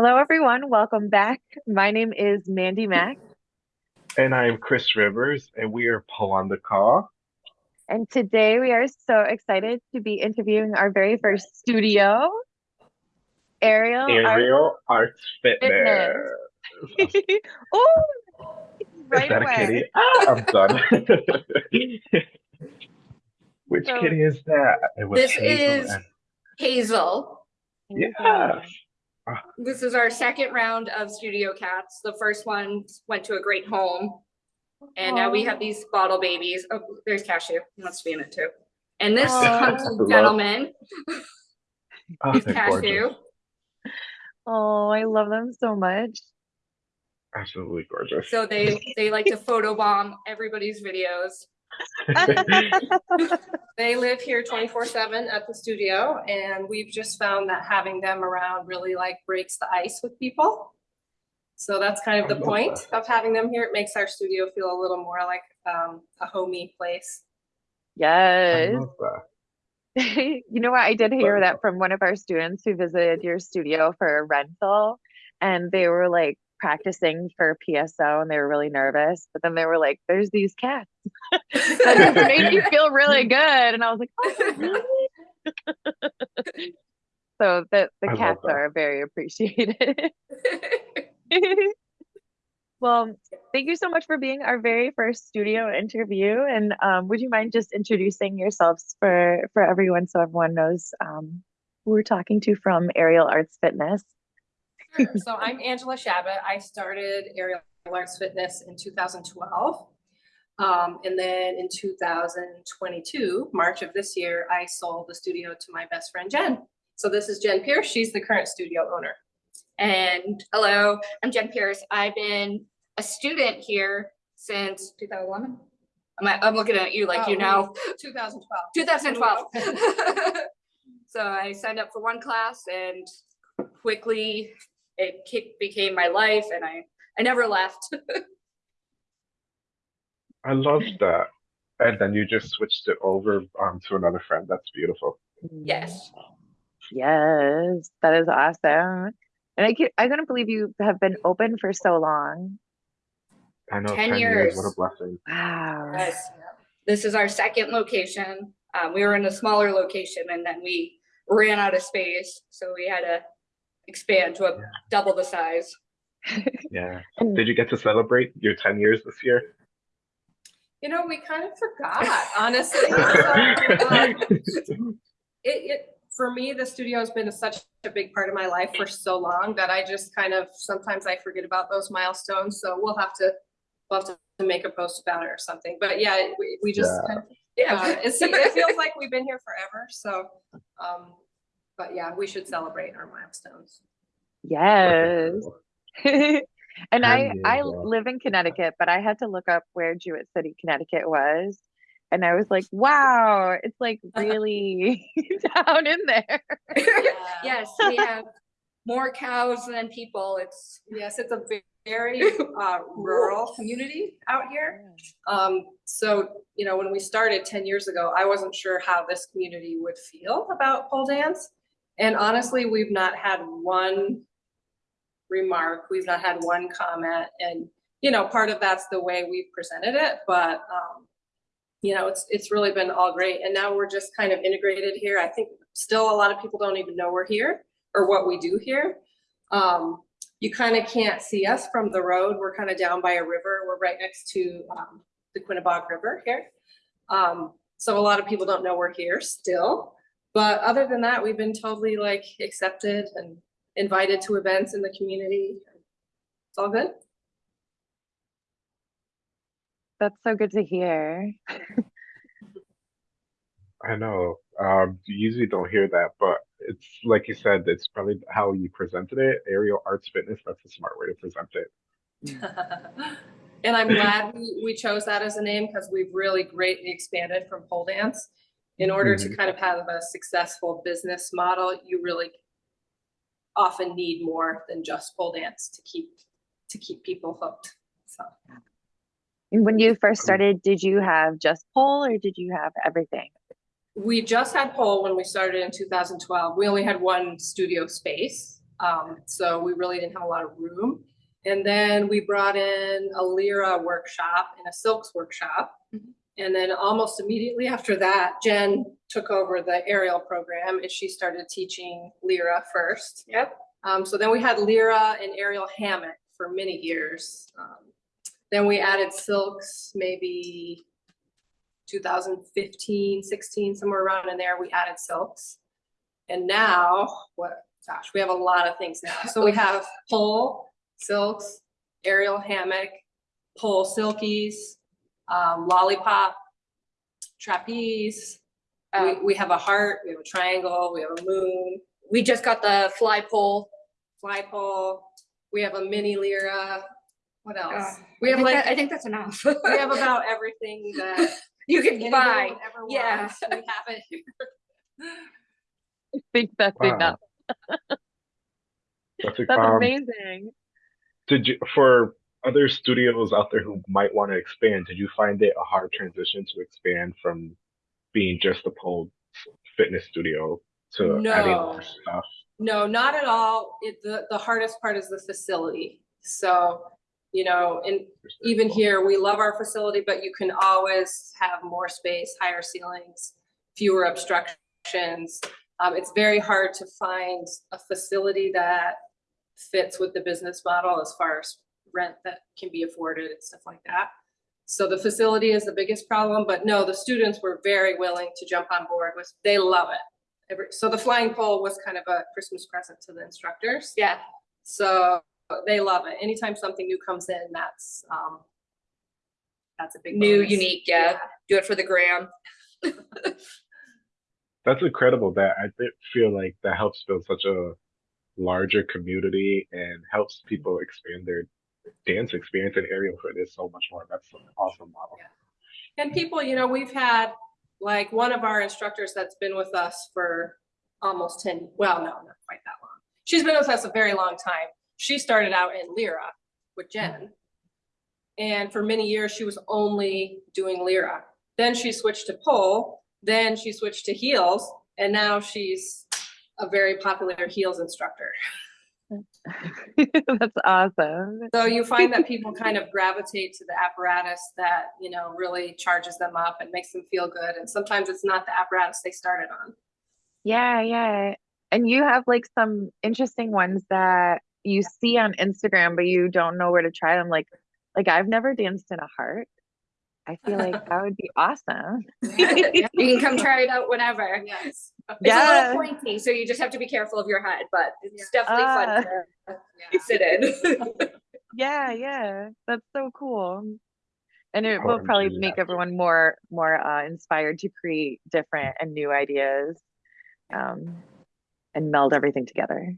Hello, everyone. Welcome back. My name is Mandy Mack, And I'm Chris Rivers, and we are Paul on the Call. and today we are so excited to be interviewing our very first studio, Ariel. Art Aerial Arts Fitness. Fitness. Oh, Is right that a away. kitty? Ah, I'm done. Which So, kitty is that? It was This Hazel is and Hazel. yes. This is our second round of studio cats. The first one went to a great home. And now we have these bottle babies. Oh, there's Cashew. He wants to be in it too. And this Aw. gentleman oh, is Cashew. gorgeous. Oh, I love them so much. Absolutely gorgeous. So they they like to photobomb everybody's videos. They live here twenty-four seven at the studio and we've just found that having them around really like breaks the ice with people. So that's kind of the love point of having them here. It makes our studio feel a little more like um a homey place. Yes. You know what? I did hear that from one of our students who visited your studio for a rental, and they were like practicing for PSO and they were really nervous. But then they were like, there's these cats. That made me feel really good. And I was like, oh, really? So the, the I cats are very appreciated. Well, thank you so much for being our very first studio interview. And um, would you mind just introducing yourselves for for everyone so everyone knows um, who we're talking to from Aerial Arts Fitness? Sure. So I'm Angela Shabbat. I started Aerial Arts Fitness in two thousand twelve. Um, and then in two thousand twenty-two, March of this year, I sold the studio to my best friend Jen. So this is Jen Pierce. She's the current studio owner. And hello, I'm Jen Pierce. I've been a student here since 2011. I'm, I'm looking at you like you Oh, know. Two thousand twelve. 2012. so I signed up for one class and quickly it became my life and I, I never left. I love that. And then you just switched it over um, to another friend. That's beautiful. yes. Yes, that is awesome. And I can, I couldn't believe you have been open for so long. I know 10 10 years. What a blessing. Wow. Yes. This is our second location. Um, we were in a smaller location and then we ran out of space. So we had to expand to a Yeah. double the size. Yeah. Did you get to celebrate your 10 years this year? You know, we kind of forgot, honestly. So, um, it, it, for me, the studio has been such a big part of my life for so long that I just kind of, sometimes I forget about those milestones. So we'll have to, we'll have to make a post about it or something. But yeah, we, we just, Yeah. kind of, Yeah. it's, it feels like we've been here forever. So, um, but yeah, we should celebrate our milestones. yes. And I I live in Connecticut, but I had to look up where Jewett City, Connecticut was. And I was like, wow, it's like really down in there. yes, we have more cows than people. It's Yes, it's a very uh, rural community out here. Um, so, you know, when we started ten years ago, I wasn't sure how this community would feel about pole dance. And honestly, we've not had one remark, we've not had one comment, and, you know, part of that's the way we've presented it, but, um, you know, it's, it's really been all great, and now we're just kind of integrated here. I think still a lot of people don't even know we're here or what we do here. Um, you kind of can't see us from the road. We're kind of down by a river. We're right next to um, the Quinebaug River here. Um, so a lot of people don't know we're here still. But other than that, we've been totally like accepted and invited to events in the community. It's all good. That's so good to hear. I know. Um, you usually don't hear that, but it's like you said, it's probably how you presented it. Aerial Arts Fitness, that's a smart way to present it. and I'm glad we, we chose that as a name because we've really greatly expanded from pole dance. In order to kind of have a successful business model, you really often need more than just pole dance to keep to keep people hooked. So when you first started, did you have just pole or did you have everything? we just had pole when we started in 2012. We only had one studio space. Um, so we really didn't have a lot of room. And then we brought in a Lyra workshop and a Silks workshop. Mhm. And then almost immediately after that, Jen took over the aerial program and she started teaching Lyra first. Yep. Um, so then we had Lyra and aerial hammock for many years. Um, then we added silks, maybe 2015, 16, somewhere around in there, we added silks. And now, what, gosh, we have a lot of things now. So we have pole, silks, aerial hammock, pole silkies, um, lollipop, trapeze. We, Um, we have a heart, we have a triangle, we have a moon, we just got the fly pole. fly pole. We have a mini lyra. What else? Uh, We have think like, that- I think that's enough. we have about everything that You can buy. would ever yeah. We have it here. I think that's Wow. enough. That's, That's um, amazing. Did you, for other studios out there who might want to expand, did you find it a hard transition to expand from being just a pole fitness studio to adding No. more stuff? No, not at all. It, the, the hardest part is the facility. So, you know, and even here, we love our facility, but you can always have more space, higher ceilings, fewer obstructions. Um, it's very hard to find a facility that fits with the business model as far as rent that can be afforded and stuff like that. So the facility is the biggest problem, but no, the students were very willing to jump on board with, they love it. Every, so the flying pole was kind of a Christmas present to the instructors. Yeah. So they love it. Anytime something new comes in, that's, um, that's a big New, bonus. unique, yeah. Do it for the gram. That's incredible. That I feel like that helps build such a larger community and helps people expand their dance experience and aerial fitness is so much more. That's an awesome model. And people, you know, we've had, like, one of our instructors that's been with us for almost ten, well, no, not quite that long. She's been with us a very long time. She started out in Lyra with Jen. Mm-hmm. And for many years, she was only doing Lyra. Then she switched to pole, then she switched to heels, and now she's a very popular heels instructor. That's awesome. So you find that people kind of gravitate to the apparatus that, you know, really charges them up and makes them feel good. And sometimes it's not the apparatus they started on. Yeah, yeah. And you have like some interesting ones that you see on Instagram, but you don't know where to try them. Like, like I've never danced in a heart. I feel like that would be awesome. You can come try it out whenever. Yes. It's a little pointy, so you just have to be careful of your head, but it's Yeah. definitely Ah. fun to sit in. Yeah, yeah. That's so cool. And it will probably make everyone more more uh, inspired to create different and new ideas. Um, and meld everything together.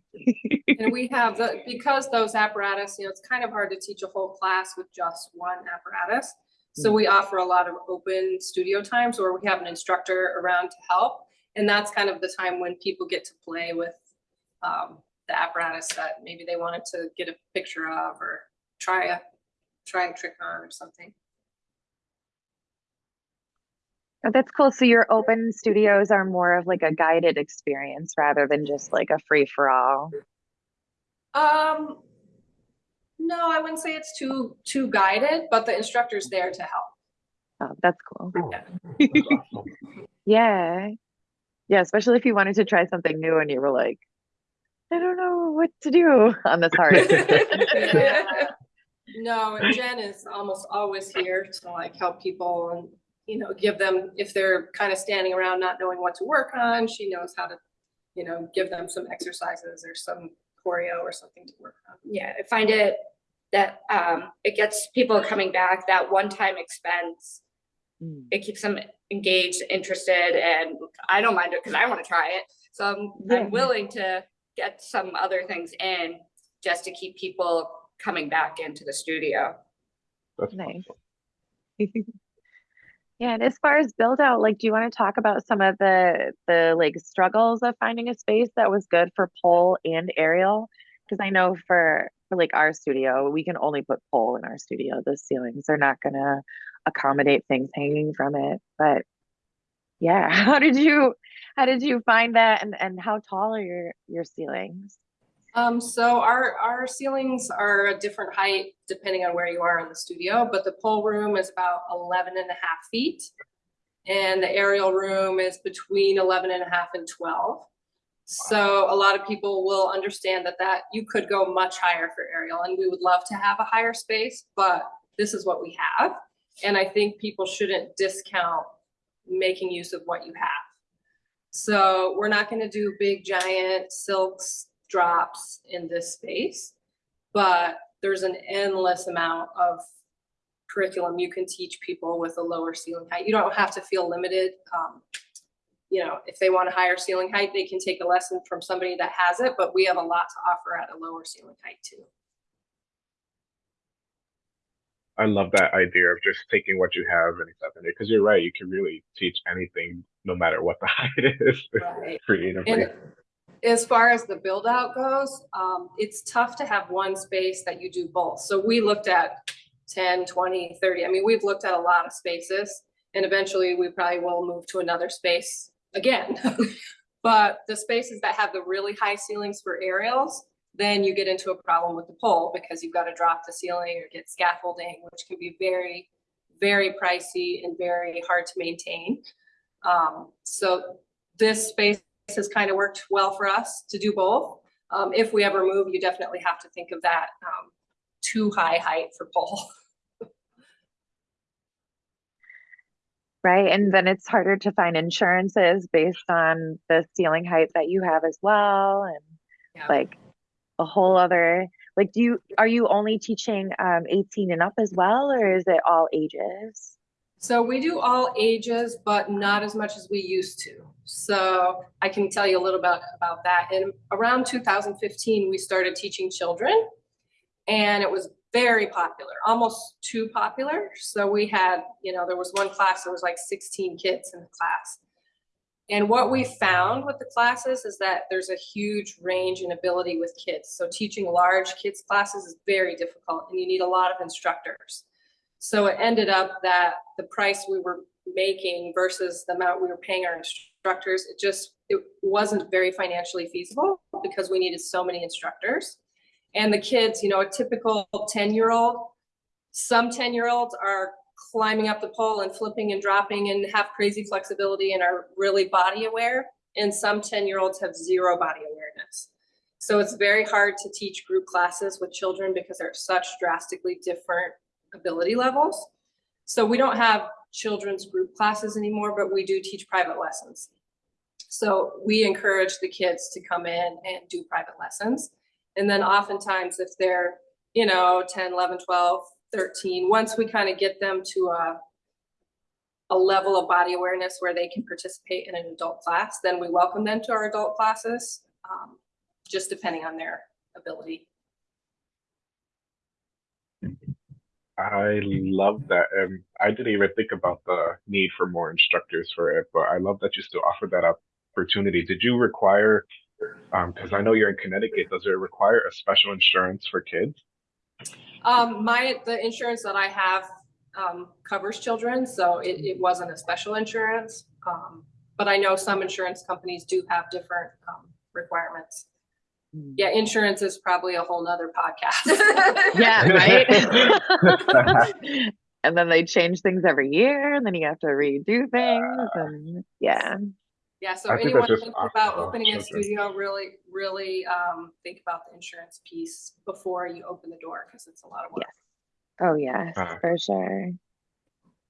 And we have the, because those apparatus, you know, it's kind of hard to teach a whole class with just one apparatus. So we offer a lot of open studio times where we have an instructor around to help. And that's kind of the time when people get to play with um, the apparatus that maybe they wanted to get a picture of or try a, try a trick on or something. Oh, that's cool. So your open studios are more of like a guided experience rather than just like a free for all. Um, no, I wouldn't say it's too, too guided, but the instructor's there to help. Oh, that's cool. That's awesome. Yeah. Yeah, especially if you wanted to try something new and you were like, I don't know what to do on this heart. Yeah. No, and Jen is almost always here to like help people and, you know, give them, if they're kind of standing around not knowing what to work on, she knows how to, you know, give them some exercises or some choreo or something to work on. Yeah, I find it that um it gets people coming back, that one-time expense. Mm. It keeps them engaged, interested, and I don't mind it because I want to try it. So I'm Yeah. I'm willing to get some other things in just to keep people coming back into the studio. That's Nice. Yeah, and as far as build out, like, do you want to talk about some of the the like struggles of finding a space that was good for pole and aerial? Because I know for for like our studio, we can only put pole in our studio. The ceilings are not gonna accommodate things hanging from it. But yeah, how did you how did you find that and and how tall are your your ceilings? Um, so our, our ceilings are a different height depending on where you are in the studio, but the pole room is about 11 and a half feet. And the aerial room is between 11 and a half and 12. So a lot of people will understand that that you could go much higher for aerial and we would love to have a higher space, but this is what we have. And I think people shouldn't discount making use of what you have. So we're not gonna do big giant silks drops in this space. But there's an endless amount of curriculum you can teach people with a lower ceiling height. You don't have to feel limited. Um, you know, if they want a higher ceiling height, they can take a lesson from somebody that has it, but we have a lot to offer at a lower ceiling height too. I love that idea of just taking what you have and accepting it. Because you're right, you can really teach anything, no matter what the height is, Right. creatively. And as far as the build out goes, um, it's tough to have one space that you do both. So we looked at 10, 20, 30. I mean, we've looked at a lot of spaces and eventually we probably will move to another space again. But the spaces that have the really high ceilings for aerials, then you get into a problem with the pole because you've got to drop the ceiling or get scaffolding, which can be very, very pricey and very hard to maintain. Um, so this space has kind of worked well for us to do both. Um, if we ever move, you definitely have to think of that, um, too high height for pole. Right, and then it's harder to find insurances based on the ceiling height that you have as well, and Yeah. like a whole other, like, do you, are you only teaching um eighteen and up as well, or is it all ages? So we do all ages, but not as much as we used to. So I can tell you a little bit about that. In around 2015, we started teaching children and it was very popular, almost too popular. So we had, you know, there was one class, there was like 16 kids in the class. And what we found with the classes is that there's a huge range in ability with kids. So teaching large kids classes is very difficult and you need a lot of instructors. So it ended up that the price we were making versus the amount we were paying our instructors, it just, it wasn't very financially feasible because we needed so many instructors. And the kids, you know, a typical 10-year-old, some 10-year-olds are climbing up the pole and flipping and dropping and have crazy flexibility and are really body aware. And some 10-year-olds have zero body awareness. So it's very hard to teach group classes with children because they're such drastically different ability levels. So we don't have children's group classes anymore, but we do teach private lessons. So we encourage the kids to come in and do private lessons. And then oftentimes if they're, you know, 10, 11, 12, 13, once we kind of get them to a, a level of body awareness where they can participate in an adult class, then we welcome them to our adult classes, um, just depending on their ability. I love that. And I didn't even think about the need for more instructors for it, but I love that you still offer that opportunity. Did you require, um, because I know you're in Connecticut, does it require a special insurance for kids? Um, my, the insurance that I have, um, covers children, so it, it wasn't a special insurance. Um, but I know some insurance companies do have different, um, requirements. Yeah, insurance is probably a whole nother podcast. Yeah, right? And then they change things every year, and then you have to redo things, and yeah. Yeah, so I think anyone that's just thinking awesome about for opening a children. studio, really, really, um, think about the insurance piece before you open the door, because it's a lot of work. Yes. Oh, yes, Uh, for sure.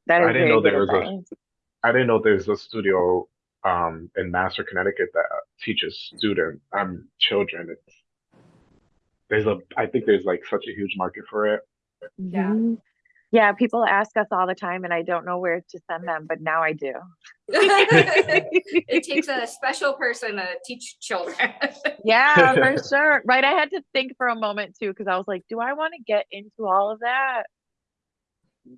That I didn't know there was advice. I didn't know there's a studio um in Master, Connecticut that teaches student um children. It's there's a I think there's like such a huge market for it. Yeah. Yeah, people ask us all the time, and I don't know where to send them, but now I do. It takes a special person to teach children. Yeah, for sure. Right. I had to think for a moment too, because I was like, do I want to get into all of that?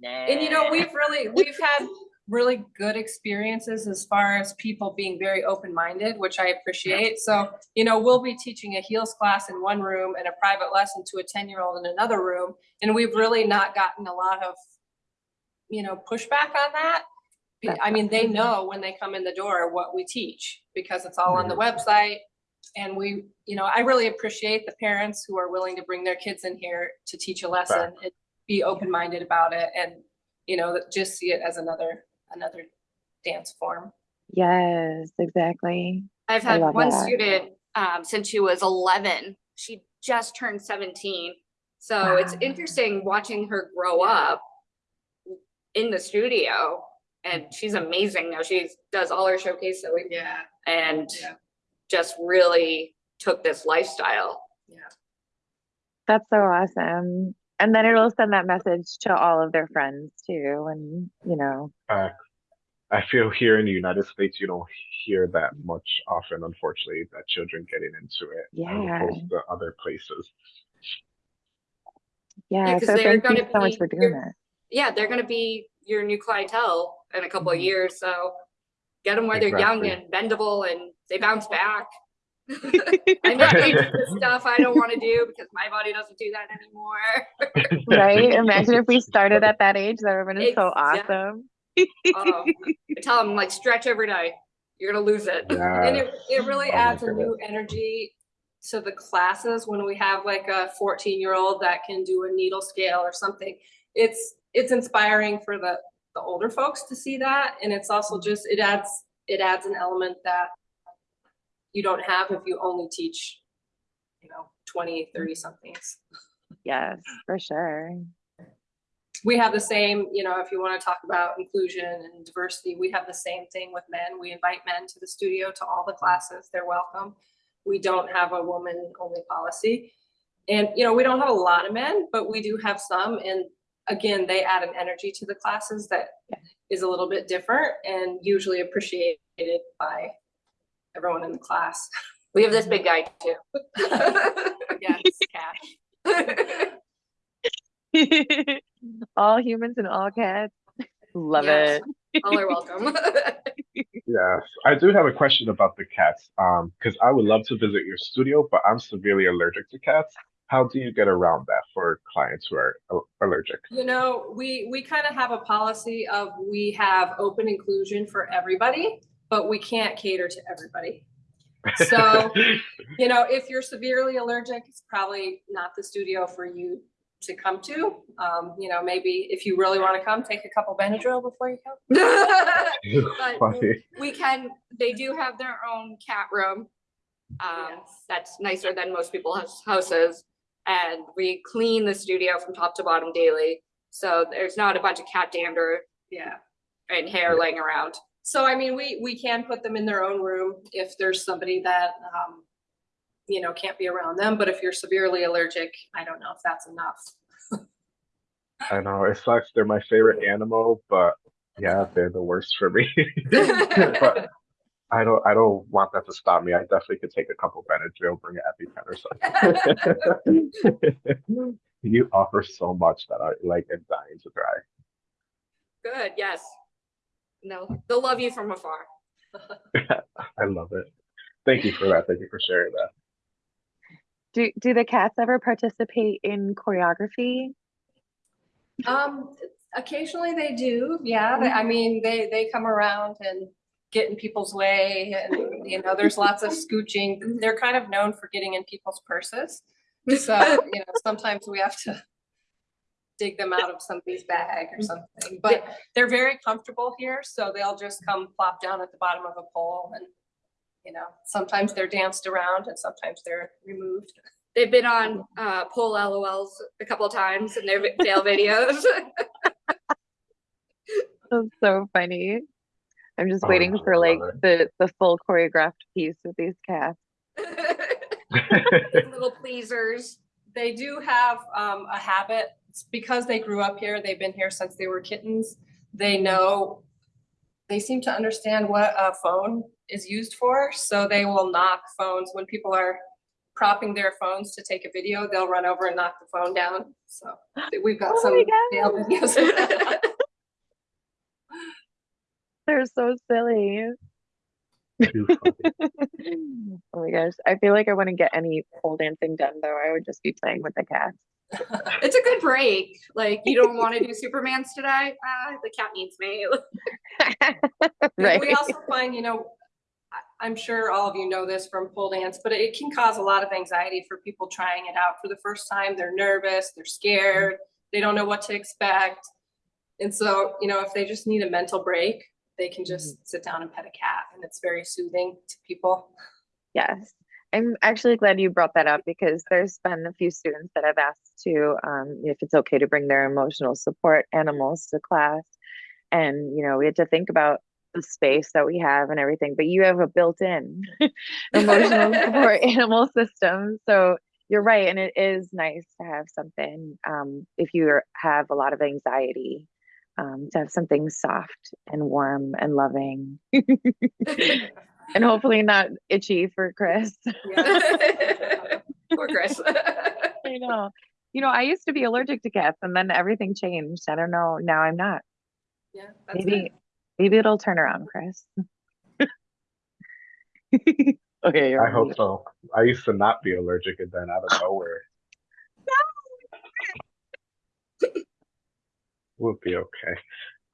And you know, we've really, we've had really good experiences as far as people being very open-minded, which I appreciate. So, you know, we'll be teaching a heels class in one room and a private lesson to a ten-year-old in another room. And we've really not gotten a lot of, you know, pushback on that. I mean, they know when they come in the door what we teach because it's all on the website. And we, you know, I really appreciate the parents who are willing to bring their kids in here to teach a lesson and be open-minded about it and, you know, just see it as another, another dance form. Yes, exactly. I've had one that. student um, since she was 11. She just turned 17. So it's interesting watching her grow up in the studio. And she's amazing now. She does all her showcasing Yeah, and Yeah. just really took this lifestyle. yeah. That's so awesome. And then it'll send that message to all of their friends too. And, you know, Uh, I feel here in the United States, you don't hear that much often, unfortunately, that children getting into it as Yeah. opposed to other places. yeah. 'cause So they're thank you gonna so much be for doing your- that. Yeah, they're going to be your new clientele in a couple of Mhm. years. So get them where they're young and bendable and they bounce back. I know they do the stuff I don't want to do because my body doesn't do that anymore. Right? Imagine if we started at that age, that would have been so Exact- awesome. Oh, I tell them like stretch every day. You're gonna lose it. And it, it really Oh adds a new energy to the classes when we have like a fourteen year old that can do a needle scale or something. It's, it's inspiring for the, the older folks to see that. And it's also mm-hmm. just, it adds, it adds an element that you don't have if you only teach, you know, 20, 30 mm-hmm. somethings. Yes, for sure. We have the same, you know, if you want to talk about inclusion and diversity, we have the same thing with men. We invite men to the studio to all the classes. They're welcome. We don't have a woman only policy. And, you know, we don't have a lot of men, but we do have some. And again, they add an energy to the classes that Yeah. is a little bit different and usually appreciated by everyone in the class. We have this big guy too. Yes, Cash. all humans and all cats. Love Yes. it. All are welcome. yes. I do have a question about the cats. Um, because I would love to visit your studio, but I'm severely allergic to cats. How do you get around that for clients who are allergic? You know, we, we kind of have a policy of we have open inclusion for everybody, but we can't cater to everybody. So, you know, if you're severely allergic, it's probably not the studio for you to come to. Um, you know, maybe if you really want to come, take a couple Benadryl before you come. But we can, they do have their own cat room. Um, Yes. that's nicer than most people's houses. And we clean the studio from top to bottom daily. So there's not a bunch of cat dander Yeah. and hair laying around. So I mean, we, we can put them in their own room if there's somebody that, um, you know, can't be around them, but if you're severely allergic, I don't know if that's enough. I know it sucks. They're my favorite animal, but yeah, they're the worst for me. but I don't I don't want that to stop me. I definitely could take a couple of Benadryl, bring an EpiPen or something. you offer so much that I like am dying to try. Good, yes. No, they'll love you from afar. I love it. Thank you for that. Thank you for sharing that. Do do the cats ever participate in choreography? Um, occasionally they do, yeah. They- I mean, they, they come around and get in people's way and, you know, there's lots of scooching. They're kind of known for getting in people's purses. So, you know, sometimes we have to dig them out of somebody's bag or something, but they're very comfortable here, so they'll just come plop down at the bottom of a pole and, you know, sometimes they're danced around and sometimes they're removed. They've been on uh pole LOLs a couple of times in their vi- fail videos. That's so funny. I'm just Oh, waiting for like the the full choreographed piece with these cats. Little pleasers. They do have um, a habit, it's because they grew up here, they've been here since they were kittens. They know, they seem to understand what a phone is used for, so they will knock phones when people are propping their phones to take a video, they'll run over and knock the phone down. So we've got Oh some my fail videos. They're so silly. Oh my gosh. I feel like I wouldn't get any pole dancing done though. I would just be playing with the cats. It's a good break. Like you don't want to do Supermans today. Uh, the cat needs me. right. We also find, you know, I'm sure all of you know this from pole dance, but it can cause a lot of anxiety for people trying it out for the first time. They're nervous, they're scared, they don't know what to expect. And so, you know, if they just need a mental break, they can just sit down and pet a cat and it's very soothing to people. Yes. I'm actually glad you brought that up because there's been a few students that have asked to, um, if it's okay to bring their emotional support animals to class. And, you know, we had to think about the space that we have and everything, but you have a built-in emotional support animal system. So you're right. And it is nice to have something, um, if you have a lot of anxiety, um, to have something soft and warm and loving. And hopefully not itchy for Chris. Poor Chris. I know. You know, I used to be allergic to cats and then everything changed. I don't know. Now I'm not. Yeah. that's good. Maybe maybe it'll turn around, Chris. okay, you're I on hope so. I used to not be allergic and then out of nowhere. We'll be okay.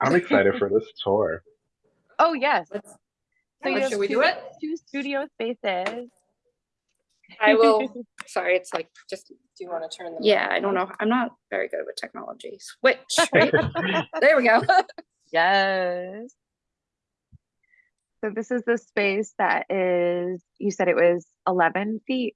I'm excited for this tour. Oh yes. Let's- So you Oh, should we do it? Two studio spaces. I will, sorry, it's like just, Do you want to turn the? yeah, I don't know. I'm not very good with technology. Switch, right? There we go. Yes. So this is the space that is, you said it was 11 feet.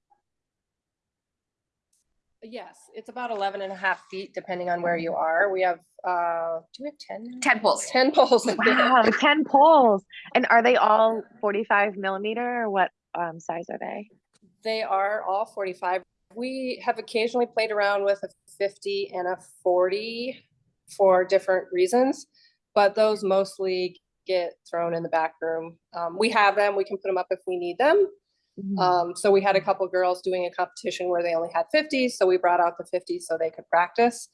Yes, it's about 11 and a half feet, depending on where you are. We have, uh, do we have 10? Temples. 10 poles. in there. Wow, 10 poles. And are they all 45 millimeter or what um, size are they? They are all 45. We have occasionally played around with a 50 and a 40 for different reasons, but those mostly get thrown in the back room. Um, we have them, we can put them up if we need them. Mhm. Um, so we had a couple girls doing a competition where they only had 50s, so we brought out the 50s so they could practice.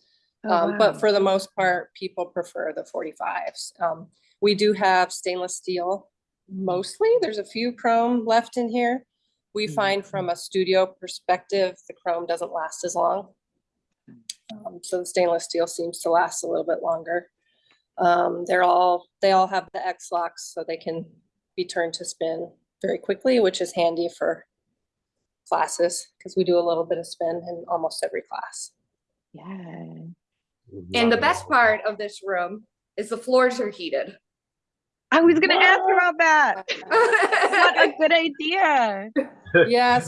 Oh, Um, wow. but for the most part, people prefer the forty-fives. Um, we do have stainless steel mostly. There's a few chrome left in here. We Mm. find from a studio perspective, the chrome doesn't last as long. Um, so the stainless steel seems to last a little bit longer. Um, they're all, they all have the X locks so they can be turned to spin very quickly, which is handy for classes because we do a little bit of spin in almost every class. Yeah. And the best part of this room is the floors are heated. I was gonna ask about that. What a good idea. Yes,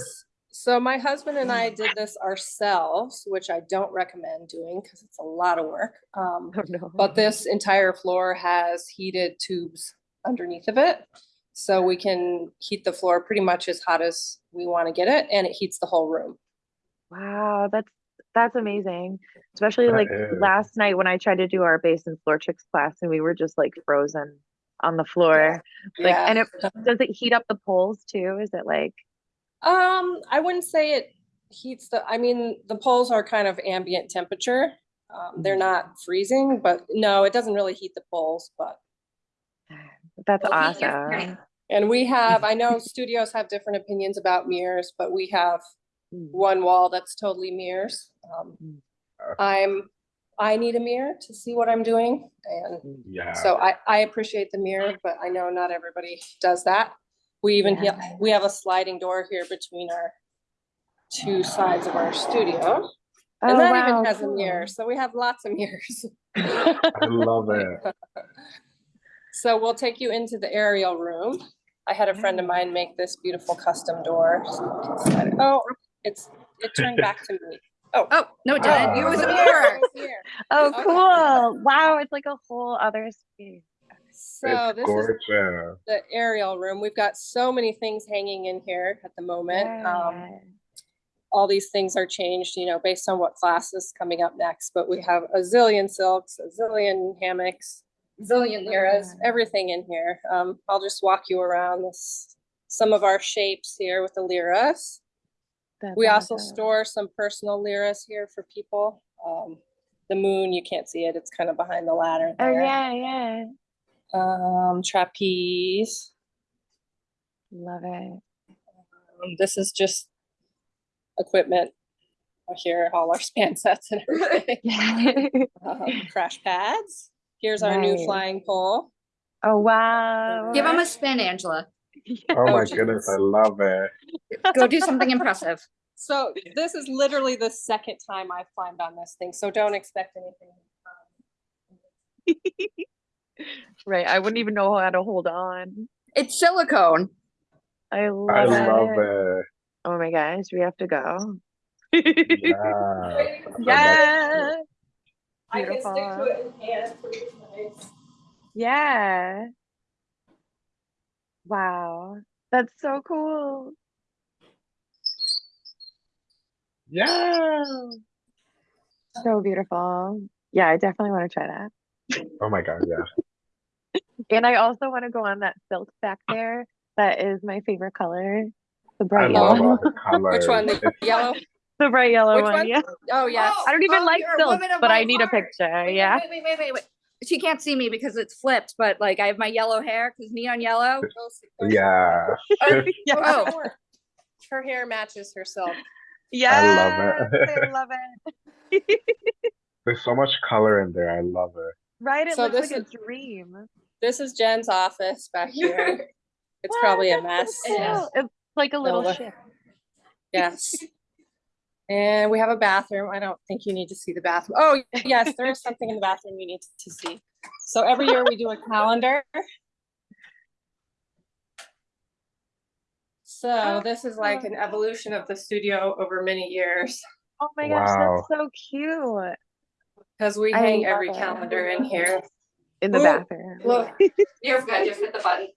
so my husband and I did this ourselves, which I don't recommend doing because it's a lot of work. Um, Oh, no. but this entire floor has heated tubes underneath of it. So we can heat the floor pretty much as hot as we want to get it and it heats the whole room. Wow, that's that's amazing. Especially That like is. last night when I tried to do our bass and floor tricks class and we were just like frozen on the floor. Like, and it does it heat up the poles too? Is it like Um, I wouldn't say it heats the, I mean, the poles are kind of ambient temperature. Um, they're not freezing, but no, it doesn't really heat the poles, but that's Well, heat your awesome. brain. And we have, I know studios have different opinions about mirrors, but we have Mm. one wall that's totally mirrors. Um, Mm. I'm, I need a mirror to see what I'm doing. And Yeah. so I, I appreciate the mirror, but I know not everybody does that. We even, Yeah. ha- we have a sliding door here between our two sides of our studio. Oh, And that wow, even has a mirror. So we have lots of mirrors. I love it. So we'll take you into the aerial room. I had a friend of mine make this beautiful custom door. so you can slide it- Oh, it's, it turned back to me. Oh, oh no, it didn't. It Oh. was a Here, mirror. it's here. Oh, Okay. cool. Wow, it's like a whole other space. So it's this is the aerial room. We've got so many things hanging in here at the moment. Um, all these things are changed, you know, based on what class is coming up next, but we have a zillion silks, a zillion hammocks, zillion lyras, everything in here. Um, I'll just walk you around this, some of our shapes here with the lyras. That's We also awesome. store some personal lyras here for people. Um, the moon, you can't see it, it's kind of behind the ladder Oh, yeah, yeah. Um, trapeze. Love it. Um, This is just equipment. Here, all our span sets and everything. Um, crash pads. Here's our new Nice. flying pole. Oh, wow. Give him a spin, Angela. Oh my goodness, I love it. Go do something impressive. So this is literally the second time I've climbed on this thing, so don't expect anything. Right. I wouldn't even know how to hold on. It's silicone. I love, I it. love it. Oh my gosh, we have to go. Yeah. Yeah. I can stick to Beautiful. it in hand. pretty nice. Yeah. Wow. That's so cool. Yeah. So beautiful. Yeah, I definitely want to try that. Oh my god, yeah. And I also want to go on that silk back there. That is my favorite color. The I bright love yellow. all the colors. Which one, the yellow? The bright yellow Which one, one? yeah. Oh, yes. Oh, I don't even Oh, like you're silk, but I my need a picture. Wait, Yeah. Wait, wait, wait, wait, wait. She can't see me because it's flipped, but like I have my yellow hair because neon yellow. Yeah. Yeah. Oh, Her hair matches her silk. Yeah. it. I love it. There's so much color in there. I love it. Right? It So looks this like a dream. This is Jen's office back here. It's Wow, probably a that's so mess. It is. cool. It's like a little look. ship. Yes. And we have a bathroom. I don't think you need to see the bathroom. Oh, yes, there is something in the bathroom you need to see. So every year we do a calendar. So oh, this is like an evolution of the studio over many years, Oh my gosh, Wow. that's so cute. because we I hang every it. calendar in here. In the Ooh, bathroom. Look, you're good. Just hit the button.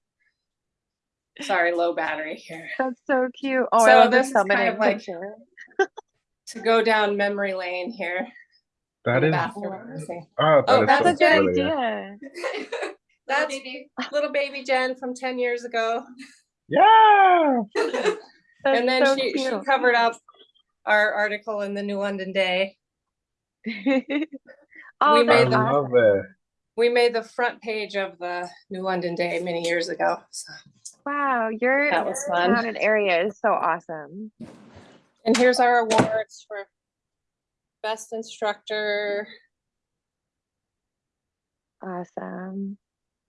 sorry, low battery here. That's so cute. Oh, I So love this the is kind of like- picture. To go down memory lane here. That in the is bathroom oh, that Oh, is That's so a good brilliant. idea. That's little baby Jen from ten years ago. Yeah. And then so she, she covered up our article in the New London Day. oh, We made I the- love it. We made the front page of the New London Day many years ago. So, Wow, your That was fun. town and area is so awesome. And here's our awards for best instructor. Awesome.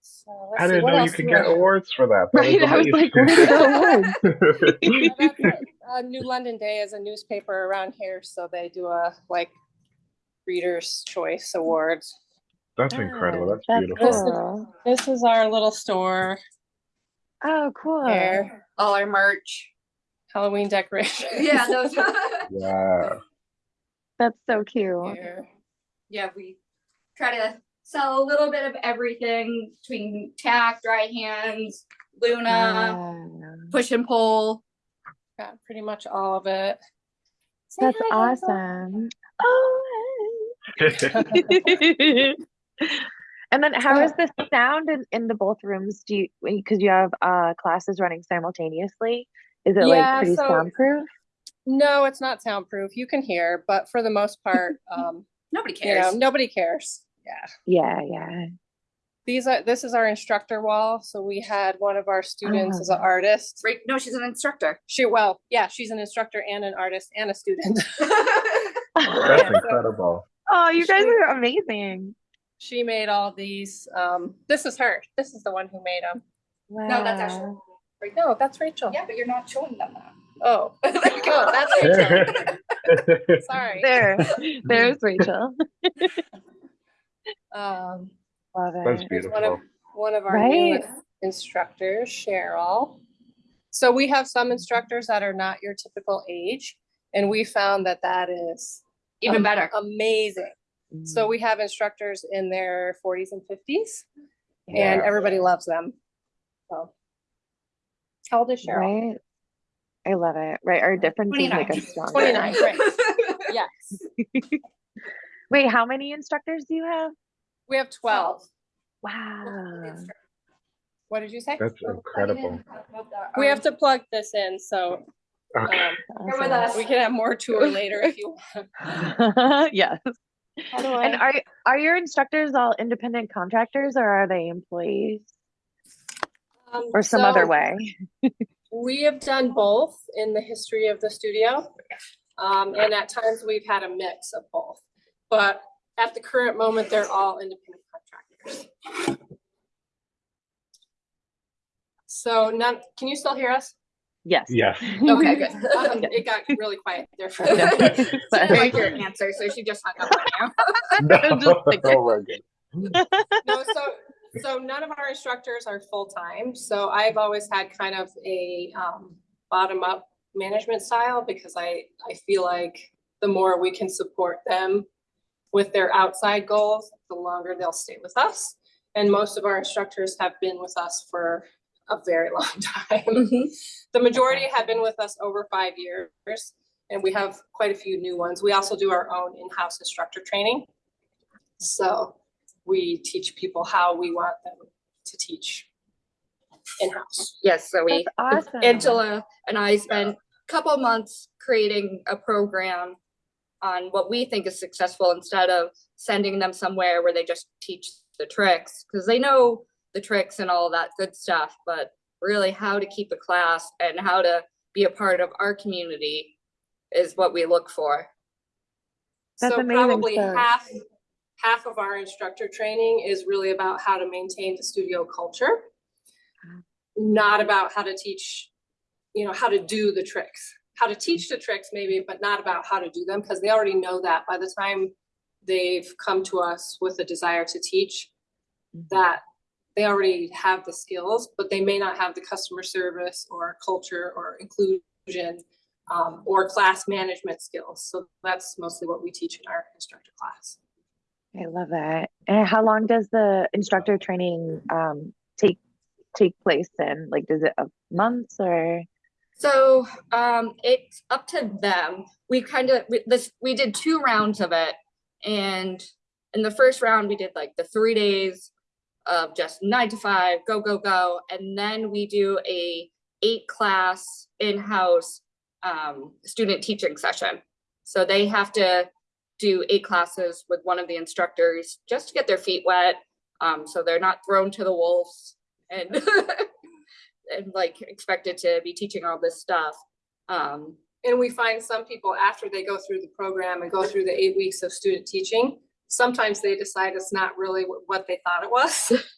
So let's I didn't what know you could get I- awards for that. That Right, I was like, where did the awards? Yeah, that's it. Uh, New London Day is a newspaper around here, so they do a like Reader's Choice Awards. That's incredible. That's, That's beautiful. This is- This is our little store Oh, cool. here, All our merch. Halloween decorations. Yeah, those. Yeah. That's so cute. Here. yeah, we try to sell a little bit of everything between tack, dry hands, Luna, Wow. push and pull. Got pretty much all of it. Say That's hi, awesome. Oh. and then how is the sound in, in the both rooms? Do you because you have uh classes running simultaneously? Is it Yeah, like pretty so- soundproof? No, it's not soundproof. You can hear, but for the most part, um, Nobody you know, cares. nobody cares. Yeah. Yeah, yeah. These are, this is our instructor wall. So we had one of our students as an Oh. artist. Right? No, she's an instructor. She, well, yeah, she's an instructor and an artist and a student. That's Yeah, so- incredible. oh, you guys She- are amazing. She made all these, um, this is her. This is the one who made them. Wow. No, that's actually. No, that's Rachel. Yeah, but you're not showing them that. Oh, There you oh, go. that's Rachel. Sorry. there. There's Rachel. Um, Love That's it. Here's one of, beautiful. one of our new Right. instructors, Cheryl. So we have some instructors that are not your typical age, and we found that that is Even better. amazing. Mm. So we have instructors in their forties and fifties, and everybody loves them. So. How old is Cheryl? Right. I love it. Right. Our differences make 29. us stronger. 29, right. Yes, Wait, how many instructors do you have? we have twelve. Wow. What did you say? That's incredible. We have to plug this in, so Okay. um, You're with us. we can have more tour later if you want. yes. How do And are are your instructors all independent contractors or are they employees um, or some other way? We have done both in the history of the studio. Um, and at times we've had a mix of both. But at the current moment, they're all independent contractors. So none, can you still hear us? Yes. Yes. Okay, good. Um, It got really quiet there for a Yeah. minute. She didn't like your answer, so she just hung up on you. No, Just oh my God. No, so, so none of our instructors are full-time, so I've always had kind of a, um, bottom-up management style because I, I feel like the more we can support them with their outside goals, the longer they'll stay with us. And most of our instructors have been with us for a very long time. The majority have been with us over five years, and we have quite a few new ones. We also do our own in-house instructor training. So we teach people how we want them to teach in-house. Yes, so we, awesome. Angela and I spent a couple months creating a program on what we think is successful instead of sending them somewhere where they just teach the tricks, because they know the tricks and all that good stuff, but really how to keep a class and how to be a part of our community is what we look for. That's So amazing. probably So- half, half of our instructor training is really about how to maintain the studio culture. Not about how to teach, you know, how to do the tricks, how to teach the tricks maybe, but not about how to do them, because they already know that by the time they've come to us with a desire to teach, that they already have the skills, but they may not have the customer service or culture or inclusion um, or class management skills. So that's mostly what we teach in our instructor class. I love it. And how long does the instructor training um take take place in? Like, does it a months or? So um, it's up to them. We kind of this we did two rounds of it, and in the first round we did like the three days of just nine to five, go go go, and then we do a eight class in house um, student teaching session. So they have to do eight classes with one of the instructors just to get their feet wet, um, so they're not thrown to the wolves and and like expected to be teaching all this stuff. Um, And we find some people after they go through the program and go through the eight weeks of student teaching, sometimes they decide it's not really what they thought it was.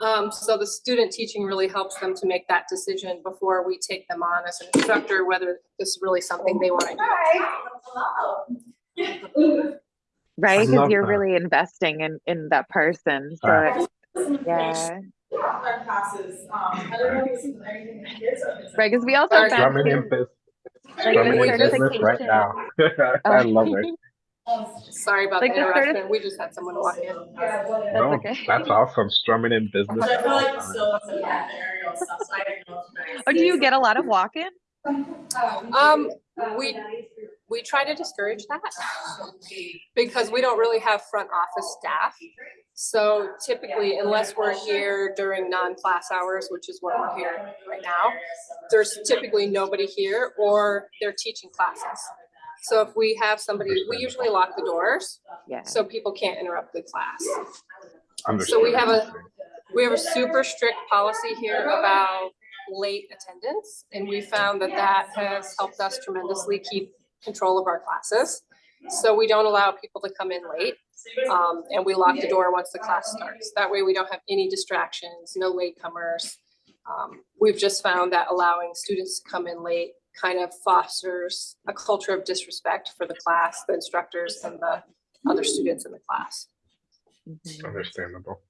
Um, so the student teaching really helps them to make that decision before we take them on as an instructor, whether this is really something they want to do. Right, because you're that. really investing in in that person. So Right. it- yeah, Our classes, um, I don't know if this anything kids are. right. Because we also Sorry. found Strumming in too- business. like Strumming in business right certification. now. I love it. Sorry about the Like the interruption. We just had someone walk in. No, okay. that's awesome. Strumming in business. But I feel like still wasn't that aerial stuff, so I didn't know if. Oh, do you get a lot of walk-in? Um, we, we try to discourage that because we don't really have front office staff. So typically, unless we're here during non-class hours, which is what we're here right now, there's typically nobody here or they're teaching classes. So if we have somebody, we usually lock the doors Yeah. so people can't interrupt the class. Understood. So we have a, we have a super strict policy here about late attendance. And we found that that has helped us tremendously keep control of our classes. So we don't allow people to come in late. Um, and we lock the door once the class starts. That way we don't have any distractions, no latecomers. Um, we've just found that allowing students to come in late kind of fosters a culture of disrespect for the class, the instructors and the other students in the class. Understandable.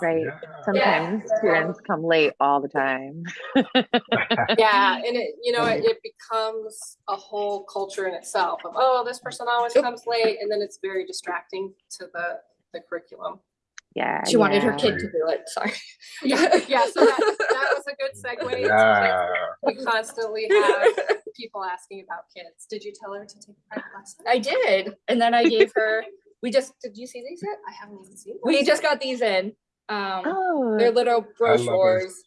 Right. Yeah. Sometimes students come late all the time. Yeah, and it, you know, it, it becomes a whole culture in itself of, oh, this person always comes late, and then it's very distracting to the, the curriculum. Yeah. she wanted her kid to do it. Sorry. Yeah, yeah, so that, that was a good segue. Yeah. We constantly have people asking about kids. Did you tell her to take a private lesson? I did, and then I gave her. We just did. You see these yet? I haven't even seen. them. We just got these in. Um, Oh, they're little brochures.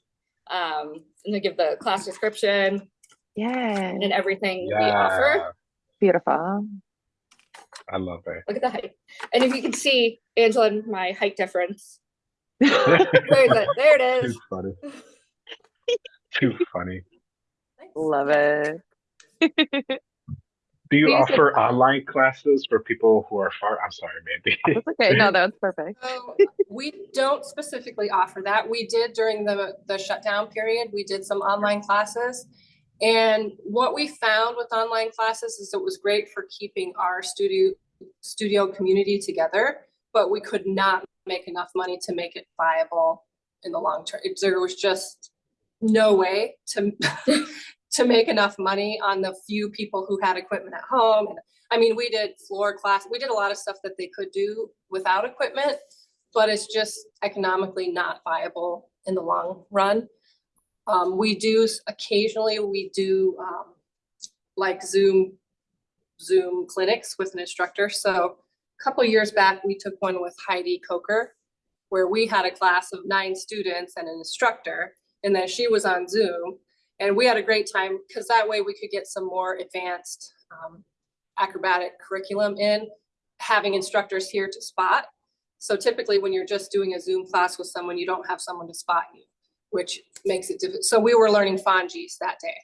Um, and they give the class description yeah. and everything we offer. Beautiful. I love it. Look at the height. And if you can see Angela and my height difference. There's it. There it is Too funny. Too funny. Love it. Do you We use it- offer online classes for people who are far? I'm sorry, Mandy. Oh, that's okay. No, that's perfect. So we don't specifically offer that. We did during the, the shutdown period, we did some online classes. And what we found with online classes is it was great for keeping our studio, studio community together, but we could not make enough money to make it viable in the long term. It- There was just no way to, to make enough money on the few people who had equipment at home. I mean, we did floor class, we did a lot of stuff that they could do without equipment, but it's just economically not viable in the long run. Um, we do, occasionally, we do, um, like Zoom, Zoom clinics with an instructor. So a couple years back, we took one with Heidi Coker, where we had a class of nine students and an instructor, and then she was on Zoom. And we had a great time, because that way we could get some more advanced, um, acrobatic curriculum in, having instructors here to spot. So typically, when you're just doing a Zoom class with someone, you don't have someone to spot you, which makes it difficult. So we were learning Fonjies that day.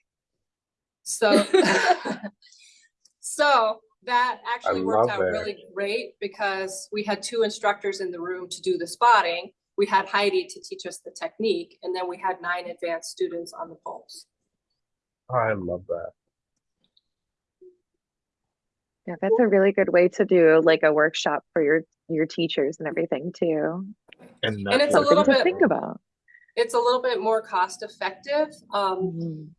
So, so that actually worked out it. really great because we had two instructors in the room to do the spotting. We had Heidi to teach us the technique, and then we had nine advanced students on the poles. I love that. Yeah, that's a really good way to do like a workshop for your your teachers and everything too. And, And it's a Something little to bit- think about. It's a little bit more cost effective. Um, Mhm.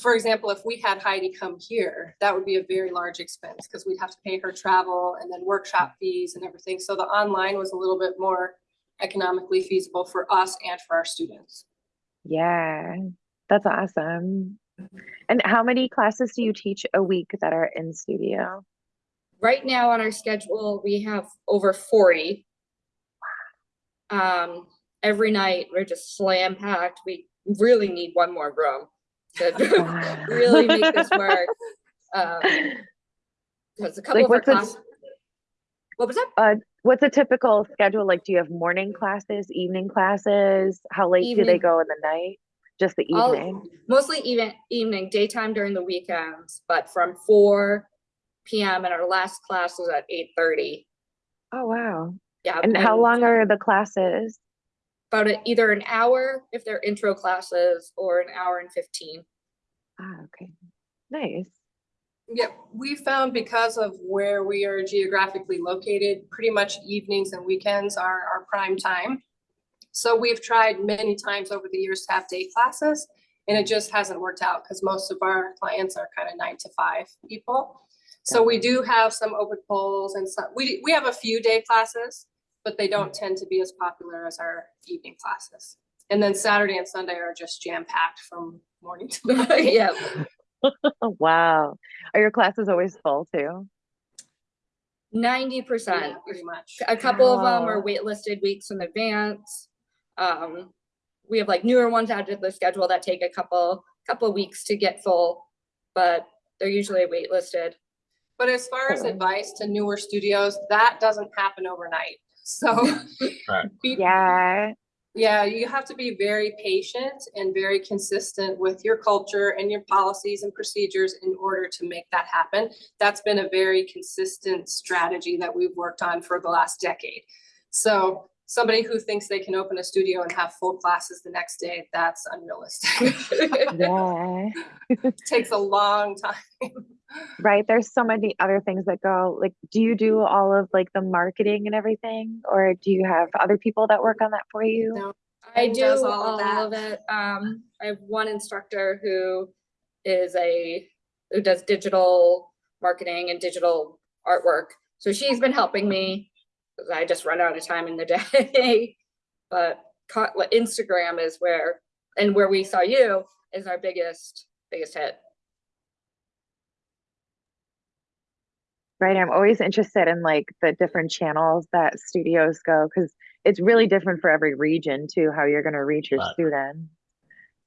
for example, if we had Heidi come here, that would be a very large expense because we'd have to pay her travel and then workshop fees and everything. So the online was a little bit more economically feasible for us and for our students. Yeah, that's awesome. And how many classes do you teach a week that are in studio? Right now on our schedule, we have over forty. Um, every night, we're just slam packed. We really need one more room to really make this work. Um, because a couple Like, of our what's the- class. What was that? What's a typical schedule? Like, do you have morning classes, evening classes? How late do they go in the night? Just the All- evening? Mostly even evening, daytime during the weekends, but from four PM and our last class was at eight thirty. Oh, wow. Yeah. And how long are the classes? About a- either an hour if they're intro classes or an hour and fifteen. Ah, okay. Nice. Yeah, we found because of where we are geographically located, pretty much evenings and weekends are our prime time. So we've tried many times over the years to have day classes and it just hasn't worked out because most of our clients are kind of nine to five people. So we do have some open polls and some, we, we have a few day classes, but they don't tend to be as popular as our evening classes. And then Saturday and Sunday are just jam packed from morning to night. Yeah, wow. Are your classes always full too? ninety Yeah, percent. Pretty much. A couple of them are waitlisted weeks in advance. Um, we have like newer ones added to the schedule that take a couple, couple of weeks to get full, but they're usually waitlisted. But as far as advice to newer studios, that doesn't happen overnight. So, Right. be- Yeah. Yeah, you have to be very patient and very consistent with your culture and your policies and procedures in order to make that happen. That's been a very consistent strategy that we've worked on for the last decade. So somebody who thinks they can open a studio and have full classes the next day, that's unrealistic. Yeah. Takes a long time. Right. There's so many other things that go, like, do you do all of like the marketing and everything? Or do you have other people that work on that for you? No. I do all all of of it. Um, I have one instructor who is a, who does digital marketing and digital artwork. So she's been helping me, because I just run out of time in the day. But Instagram is where, and where we saw you is our biggest, biggest hit. Right. I'm always interested in like the different channels that studios go because it's really different for every region too, how you're going to reach your Right. students.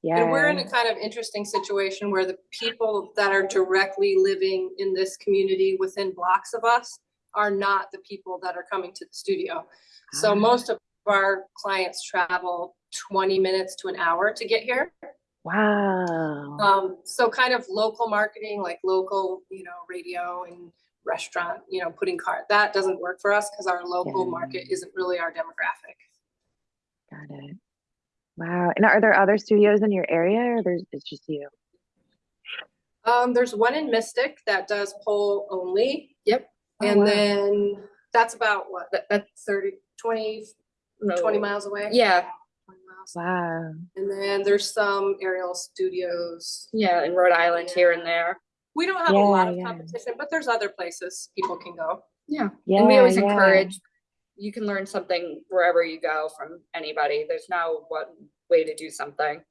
And we're in a kind of interesting situation where the people that are directly living in this community within blocks of us are not the people that are coming to the studio. So Ah. most of our clients travel twenty minutes to an hour to get here. Wow. Um, so kind of local marketing, like local, you know, radio and restaurant, you know, putting card, that doesn't work for us because our local Yeah. market isn't really our demographic. Got it. Wow. And are there other studios in your area or there's it's just you? Um, there's one in Mystic that does pole only. Yep. Oh, And wow. then that's about what, That, that's 30, 20, no. 20 miles away? Yeah, Wow. And then there's some aerial studios. yeah, in Rhode Island here and there. We don't have a lot Yeah, of yeah. competition, but there's other places people can go. Yeah. Yeah. And we always yeah. encourage, you can learn something wherever you go from anybody. There's no one way to do something.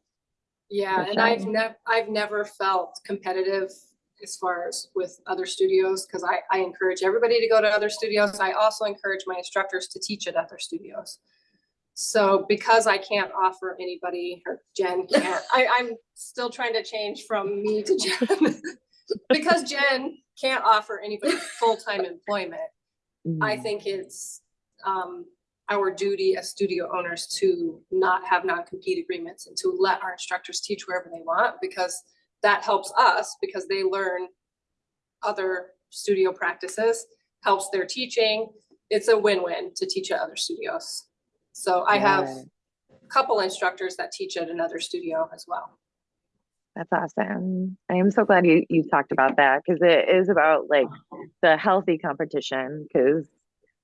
Yeah, For and I've never, I've never felt competitive as far as with other studios, because I, I encourage everybody to go to other studios. I also encourage my instructors to teach at other studios. So because I can't offer anybody, or Jen can't, I, I'm still trying to change from me to Jen. Because Jen can't offer anybody full-time employment, I Mm. think it's um our duty as studio owners to not have non-compete agreements and to let our instructors teach wherever they want because that helps us because they learn other studio practices, helps their teaching. It's a win-win to teach at other studios. So I have a couple instructors that teach at another studio as well. That's awesome. I am so glad you, you talked about that because it is about like the healthy competition because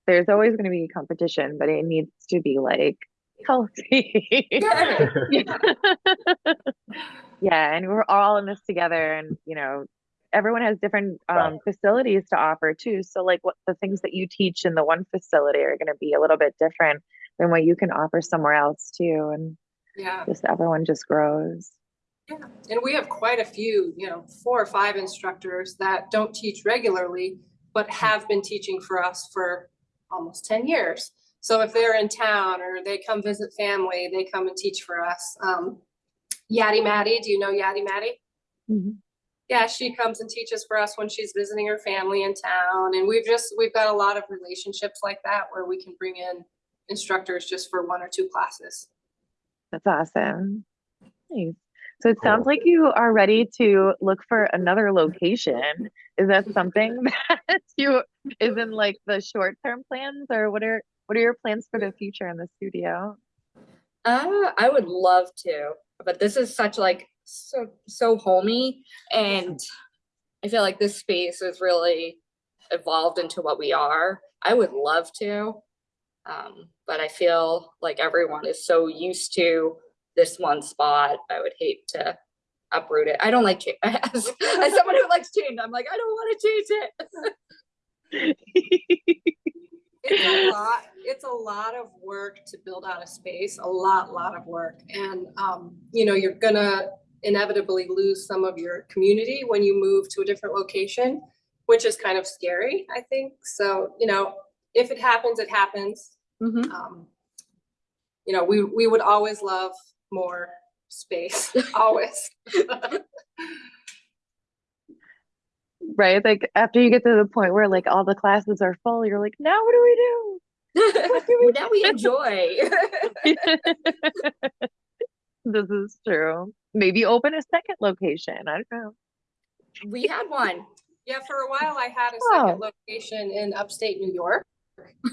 there's always going to be competition, but it needs to be like healthy. yeah, and we're all in this together, and you know, everyone has different um, facilities to offer too. So, like, what the things that you teach in the one facility are going to be a little bit different than what you can offer somewhere else too, and Yeah. just everyone just grows. Yeah, and we have quite a few, you know, four or five instructors that don't teach regularly, but have been teaching for us for almost ten years. So if they're in town or they come visit family, they come and teach for us. Um, Yaddy Maddie, do you know Yaddy Maddie? Mhm. Yeah, she comes and teaches for us when she's visiting her family in town. And we've just, we've got a lot of relationships like that where we can bring in instructors just for one or two classes. That's awesome. Nice. So it sounds like you are ready to look for another location. Is that something that you is in like the short term plans or what are what are your plans for the future in the studio? Uh, I would love to, but this is such like so so homey, and I feel like this space has really evolved into what we are. I would love to, um, but I feel like everyone is so used to this one spot. I would hate to uproot it. I don't like change. As, as someone who likes change, I'm like I don't want to change it. It's a lot, it's a lot of work to build out a space, a lot, lot of work. And, um, you know, you're gonna inevitably lose some of your community when you move to a different location, which is kind of scary, I think. So, you know, if it happens, it happens. Mhm. Um, you know, we, we would always love more space, always. right? Like after you get to the point where like all the classes are full, you're like, now what do we do? now we enjoy. This is true. Maybe open a second location. I don't know. we had one. Yeah, for a while I had a Oh. second location in upstate New York.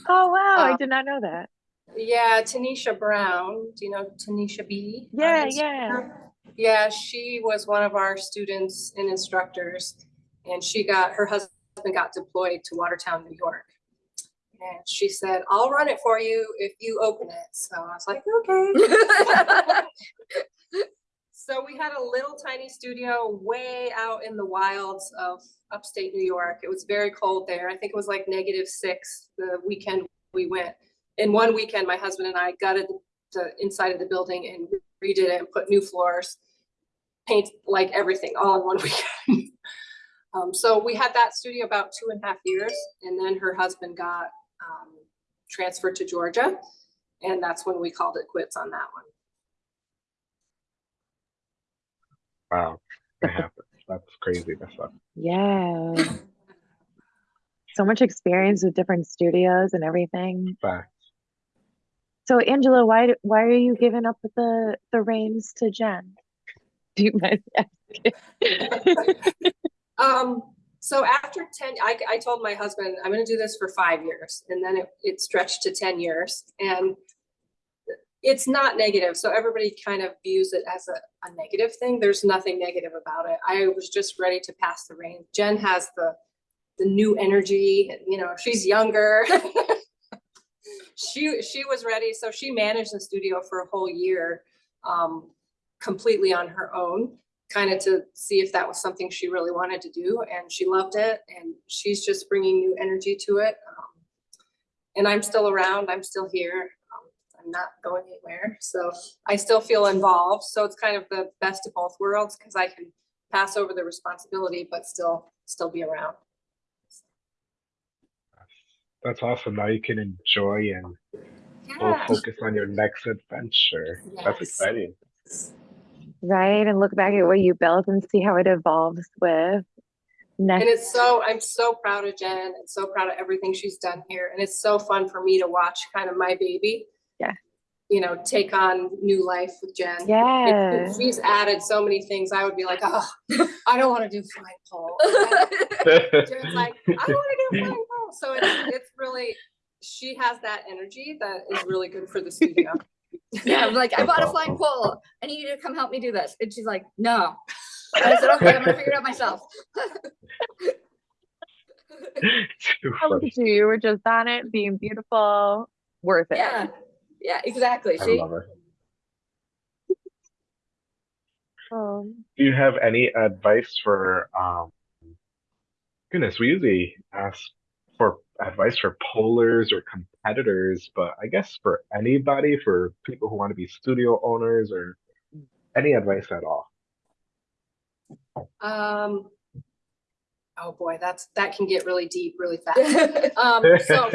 Oh wow, I Uh, did not know that. Yeah, Tanisha Brown, do you know Tanisha B? Yeah, yeah. Yeah, she was one of our students and instructors, and she got, her husband got deployed to Watertown, New York. And she said, I'll run it for you if you open it. So I was like, okay. So we had a little tiny studio way out in the wilds of upstate New York. It was very cold there. I think it was like negative six the weekend we went. In one weekend, my husband and I gutted the inside of the building and redid it and put new floors, paint like everything all in one weekend. Um, so we had that studio about two and a half years, and then her husband got um, transferred to Georgia, and that's when we called it quits on that one. Wow, that happens. That's crazy. That's up. Yeah. So much experience with different studios and everything. Fact. So Angela, why why are you giving up the the reins to Jen? Do you mind asking? Um, so after ten, I, I told my husband, I'm gonna do this for five years, and then it, it stretched to ten years, and it's not negative, so everybody kind of views it as a, a negative thing. There's nothing negative about it. I was just ready to pass the reins. Jen has the, the new energy, and, you know, she's younger. She, she was ready, so she managed the studio for a whole year, um, completely on her own kind of to see if that was something she really wanted to do and she loved it and she's just bringing new energy to it. Um, And I'm still around, I'm still here. um, I'm not going anywhere, so I still feel involved. So it's kind of the best of both worlds because I can pass over the responsibility, but still, still be around. That's awesome. Now you can enjoy and Yeah. focus on your next adventure. That's exciting. Right, and look back at what you built and see how it evolves with And it's so, I'm so proud of Jen and so proud of everything she's done here. And it's so fun for me to watch kind of my baby. Yeah. You know, take on new life with Jen. Yeah. She's added so many things. I would be like, oh, I don't want to do flying pole. Jen's like, I want to do flying pole. So it's, it's really, she has that energy that is really good for the studio. Yeah, I'm like, I bought a flying pole. I need you to come help me do this. And she's like, no. And I said, okay, I'm gonna figure it out myself. How funny. look at you, you were just on it, being beautiful, worth it. Yeah, yeah, exactly. I See? love it. Um, Do you have any advice for um goodness, we usually ask for advice for pollers or competitors, but I guess for anybody, for people who want to be studio owners or any advice at all. Um, oh boy, that's, that can get really deep really fast. Um, so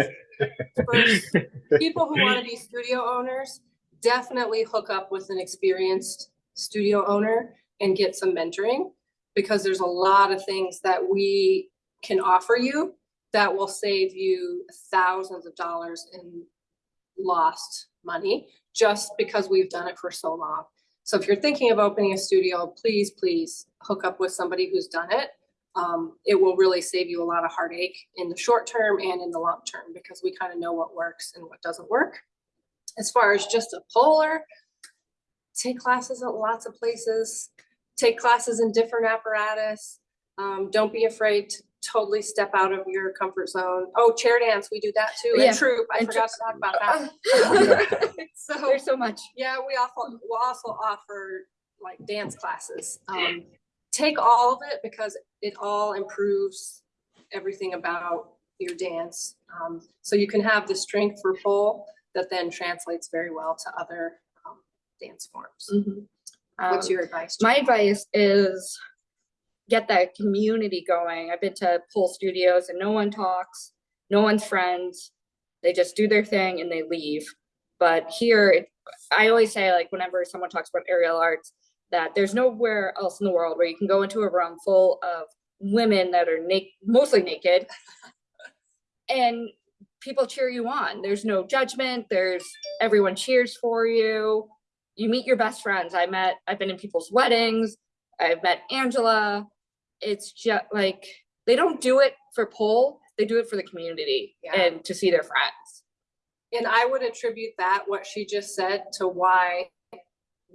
first, people who want to be studio owners, definitely hook up with an experienced studio owner and get some mentoring. Because there's a lot of things that we can offer you that will save you thousands of dollars in lost money, just because we've done it for so long. So if you're thinking of opening a studio, please, please hook up with somebody who's done it. Um, it will really save you a lot of heartache in the short term and in the long term because we kind of know what works and what doesn't work. As far as just a polar, take classes at lots of places, take classes in different apparatus. Um, don't be afraid to totally step out of your comfort zone. Oh, chair dance, we do that too, Yeah, and troop, I and forgot to talk about that. So. There's so much. Yeah, we also, we'll also offer like dance classes. Um, take all of it because it all improves everything about your dance. Um, so you can have the strength for pole that then translates very well to other, um, dance forms. Mhm. What's Um, your advice? My advice is get that community going. I've been to pool studios and no one talks, no one's friends. They just do their thing and they leave. But here, it- I always say like whenever someone talks about aerial arts, that there's nowhere else in the world where you can go into a room full of women that are naked, mostly naked. And people cheer you on. There's no judgment. There's everyone cheers for you. You meet your best friends. I met, I've been in people's weddings. I've met Angela. It's just like they don't do it for pole. They do it for the community Yeah. and to see their friends. And I would attribute that, what she just said, to why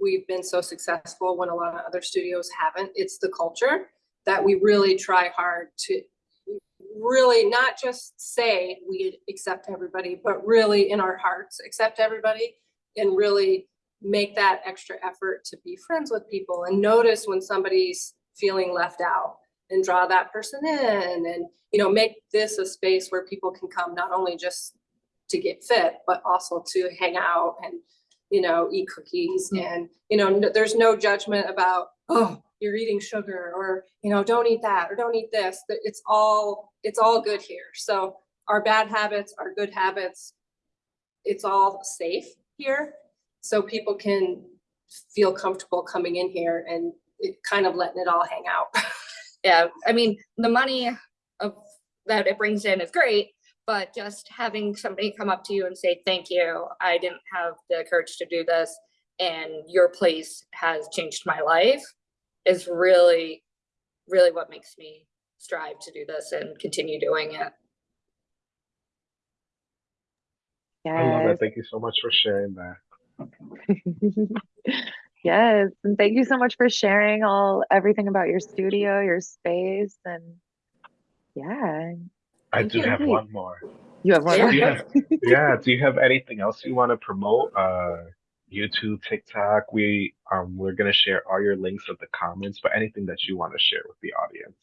we've been so successful when a lot of other studios haven't. It's the culture that we really try hard to really not just say we accept everybody, but really in our hearts, accept everybody and really make that extra effort to be friends with people and notice when somebody's feeling left out and draw that person in and, you know, make this a space where people can come not only just to get fit, but also to hang out and, you know, eat cookies mm-hmm. and, you know, there's no judgment about, oh, you're eating sugar or, you know, don't eat that or don't eat this. Th- It's all, it's all good here. So our bad habits, our good habits, it's all safe here. So people can feel comfortable coming in here and it kind of letting it all hang out. Yeah, I mean, the money of that it brings in is great, but just having somebody come up to you and say, thank you, I didn't have the courage to do this, and your place has changed my life. is really, really what makes me strive to do this and continue doing it. I love Yes. it. Thank you so much for sharing that. Yes, and thank you so much for sharing all everything about your studio, your space, and yeah, I Thank do you. have one more. you have one. Yeah. Do you have, yeah, do you have anything else you want to promote? Uh, YouTube, TikTok. We um we're gonna share all your links at the comments, but anything that you want to share with the audience.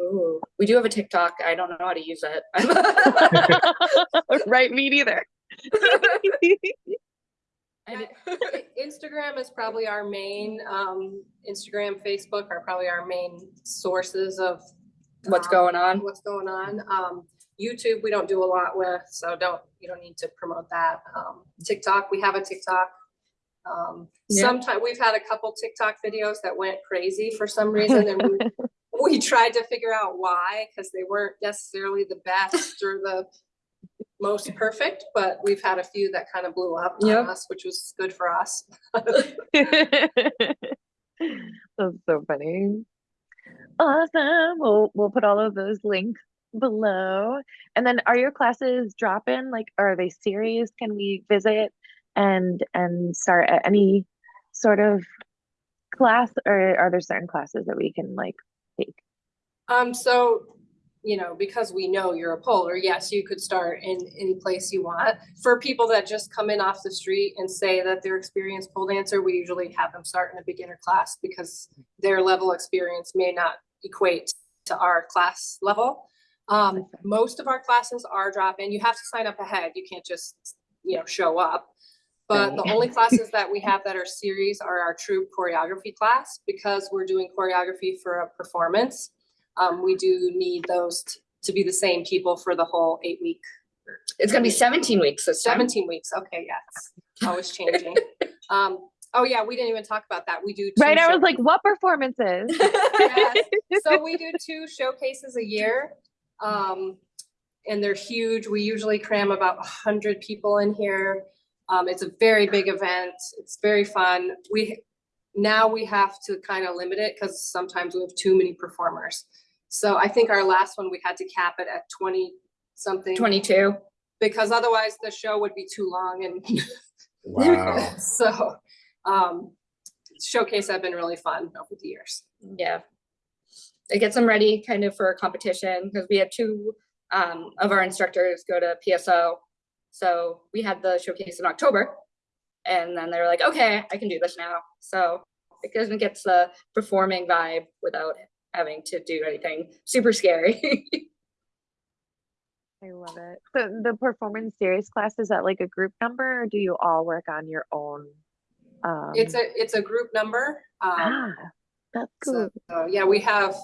Ooh, we do have a TikTok. I don't know how to use it. right, me neither. I Instagram is probably our main, um, Instagram, Facebook are probably our main sources of. What's um, going on? What's going on. Um, YouTube, we don't do a lot with, so don't, you don't need to promote that. Um, TikTok, we have a TikTok. Um, Yeah. sometime, we've had a couple TikTok videos that went crazy for some reason and we, we tried to figure out why, because they weren't necessarily the best or the most perfect, but we've had a few that kind of blew up on us, which was good for us. That's so funny. Awesome. We'll we'll put all of those links below. And then are your classes drop-in? Like are they series? Can we visit and and start at any sort of class or are there certain classes that we can like take? Um, so, you know, because we know you're a polar, yes, you could start in any place you want. For people that just come in off the street and say that they're experienced pole dancer, we usually have them start in a beginner class because their level experience may not equate to our class level. Um, most of our classes are drop-in. You have to sign up ahead. You can't just, you know, show up. But the only classes that we have that are series are our troop choreography class because we're doing choreography for a performance. Um, we do need those to be the same people for the whole eight week, It's gonna be seventeen weeks this time. seventeen weeks. Okay, yes, always changing. Um, oh yeah, we didn't even talk about that. We do. two Right, I was like, what performances? Yes. So we do two showcases a year. Um, and they're huge. We usually cram about a hundred people in here. Um, it's a very big event. It's very fun. We, now we have to kind of limit it because sometimes we have too many performers. So I think our last one, we had to cap it at twenty something. Twenty-two. Because otherwise the show would be too long and Wow. so, um, showcase have been really fun over the years. Yeah. It gets them ready kind of for a competition because we had two um of our instructors go to PSO. So we had the showcase in October. And then they were like, okay, I can do this now. So it goes and gets the performing vibe without having to do anything super scary. I love it. So the performance series class, is that like a group number or do you all work on your own? Um, It's a, it's a group number. Um, ah, that's cool. so, so, yeah, we have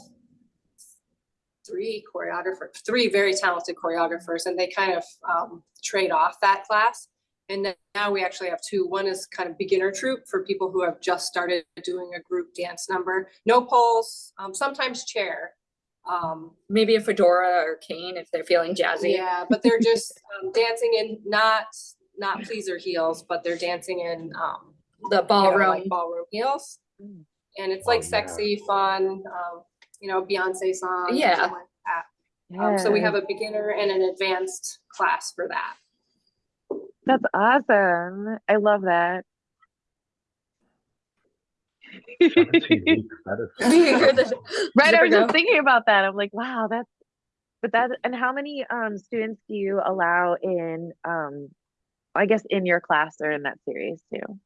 three choreographers, three very talented choreographers, and they kind of, um, trade off that class. And now we actually have two. One is kind of beginner troop for people who have just started doing a group dance number. No poles, um, sometimes chair. Um, Maybe a fedora or cane if they're feeling jazzy. Yeah, but they're just um, dancing in not not pleaser heels, but they're dancing in um The you know, ballroom. like ballroom heels. Mm. And it's Oh, like yeah. sexy, fun, um, you know, Beyonce song. something Yeah. like that. Um, so we have a beginner and an advanced class for that. That's awesome. I love that. 17 weeks. That is. Right, I Zipper was just thinking about that. I'm like, wow, that's but that and how many um students do you allow in um I guess in your class or in that series too?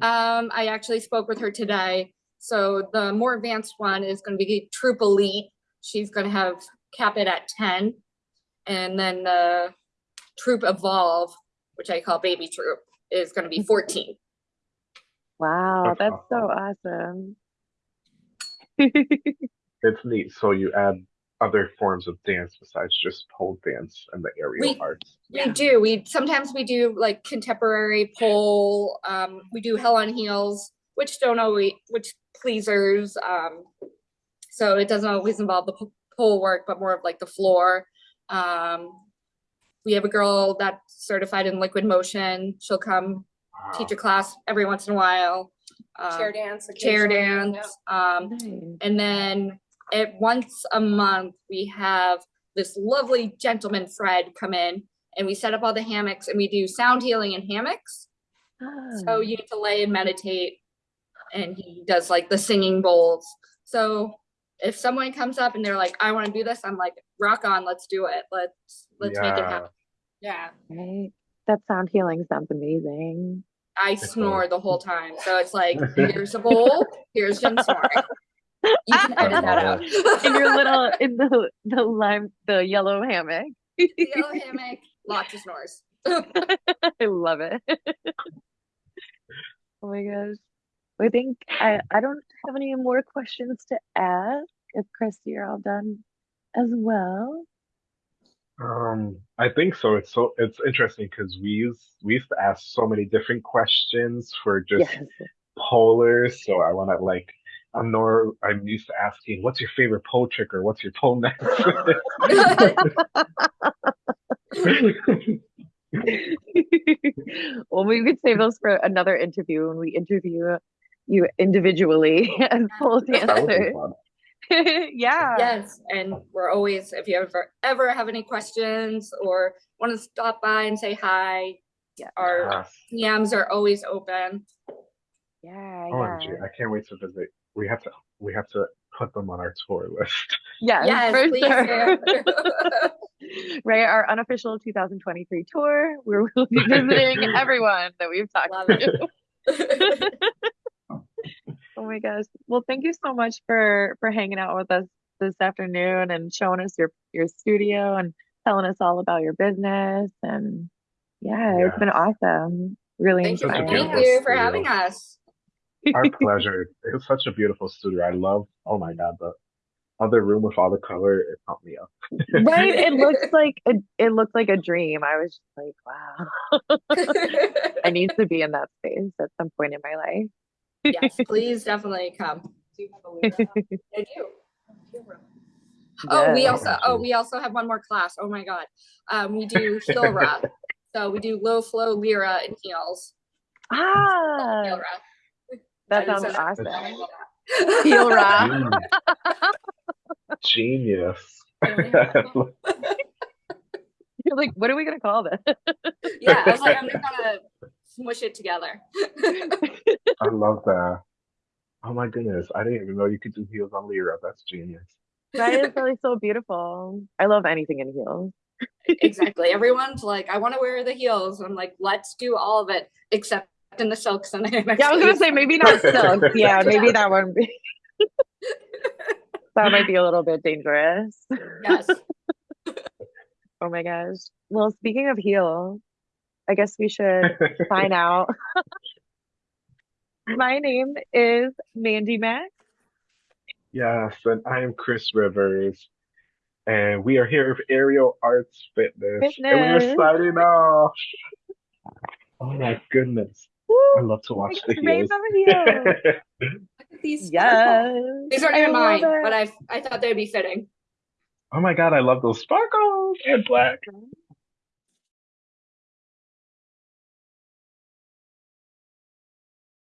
Um, I actually spoke with her today. So the more advanced one is gonna be Troop Elite. She's gonna have cap it at ten. And then the Troop Evolve, which I call Baby Troop, is gonna be fourteen. Wow, That's that's so awesome. It's neat. So you add other forms of dance besides just pole dance and the aerial We- arts. We do, we, sometimes we do like contemporary pole, um, we do Hell on Heels, which don't always, which pleasers, um. So it doesn't always involve the pole work, but more of like the floor. Um, we have a girl that's certified in liquid motion, she'll come Wow. teach a class every once in a while. Chair um, dance. chair occasionally, dance. Um, Nice. and then at once a month, we have this lovely gentleman, Fred, come in and we set up all the hammocks and we do sound healing in hammocks. So Ah, you get to lay and meditate and he does like the singing bowls. So if someone comes up and they're like, I want to do this, I'm like, rock on, let's do it. Let's, let's make it happen. Yeah. Right. That sound healing sounds amazing. I snore the whole time. So it's like, here's a bowl, here's Jen snoring. You can edit that out. In your little in the the lime the yellow hammock. Yellow hammock, lots of snores. I love it. Oh my gosh. I think I, I don't have any more questions to ask. If Chris, you're all done as well. Um, I think so. It's so it's interesting because we use we used to ask so many different questions for just Yes. polars. So I want to like I'm nor I'm used to asking, what's your favorite pole trick or what's your pole next? Well, we could save those for another interview when we interview you individually as pole That would be dancers. Yeah. Yes, and we're always, if you ever, ever have any questions or want to stop by and say hi, Yeah. our Yes. DMs are always open. Yeah, oh, OMG, yeah. I can't wait to visit. We have to we have to put them on our tour list. Yes, Yes, for please sure. do. right, our unofficial 2023 tour, where we'll be visiting everyone that we've talked Love to. Oh my gosh. Well, thank you so much for for hanging out with us this afternoon and showing us your your studio and telling us all about your business and yeah, it's been awesome. Really Thank you, inspiring. thank beautiful you for studio. having us. Our pleasure. It was such a beautiful studio. I love. Oh my god, the other room with all the color. It pumped me up. Right? It looks like a it looked like a dream. I was just like, wow. I need to be in that space at some point in my life. Yes, please definitely come. Do you have a lyra? I do. Oh, we also, oh, we also have one more class. Oh my God. Um, we do heel ra. So we do low flow lyra and heels. Ah, Heel ra. that I just sounds said- awesome. Heel ra. Mm. Genius. You're like, what are we gonna call this? Yeah, I was like, I'm just gonna smush it together. I love that. Oh my goodness, I didn't even know you could do heels on Lyra. That's genius. That is really so beautiful. I love anything in heels. Exactly. Everyone's like, I want to wear the heels. I'm like, let's do all of it except in the silks and the. Yeah, I was gonna say maybe not silk. Yeah, maybe that one. That might be a little bit dangerous. Yes. Oh my gosh. Well, speaking of heels, I guess we should sign out. My name is Mandy Mac. Yes, and I am Chris Rivers, and we are here with Aerial Arts Fitness, and we are signing off. Oh my goodness, I love to watch the heels. Look at these. Yes. These aren't even mine, it. but I I thought they'd be fitting. oh my god, I love those sparkles and black.